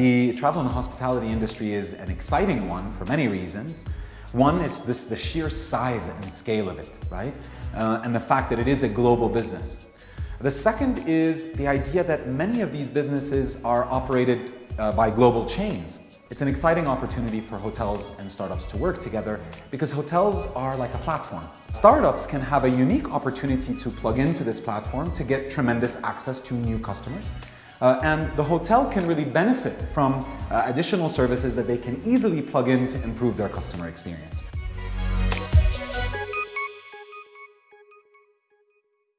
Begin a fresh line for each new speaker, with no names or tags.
The travel and hospitality industry is an exciting one for many reasons. One is this, the sheer size and scale of it, right? Uh, and the fact that it is a global business. The second is the idea that many of these businesses are operated uh, by global chains. It's an exciting opportunity for hotels and startups to work together because hotels are like a platform. Startups can have a unique opportunity to plug into this platform to get tremendous access to new customers. Uh, and the hotel can really benefit from uh, additional services that they can easily plug in to improve their customer experience.